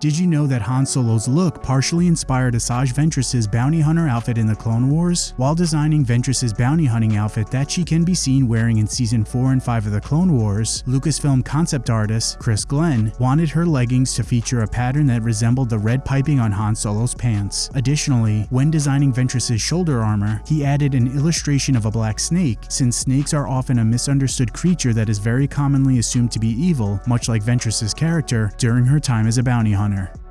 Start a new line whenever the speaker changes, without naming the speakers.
Did you know that Han Solo's look partially inspired Asajj Ventress's bounty hunter outfit in the Clone Wars? While designing Ventress's bounty hunting outfit that she can be seen wearing in season 4 and 5 of the Clone Wars, Lucasfilm concept artist Chris Glenn wanted her leggings to feature a pattern that resembled the red piping on Han Solo's pants. Additionally, when designing Ventress's shoulder armor, he added an illustration of a black snake, since snakes are often a misunderstood creature that is very commonly assumed to be evil, much like Ventress's character during her time as a bounty hunter honor.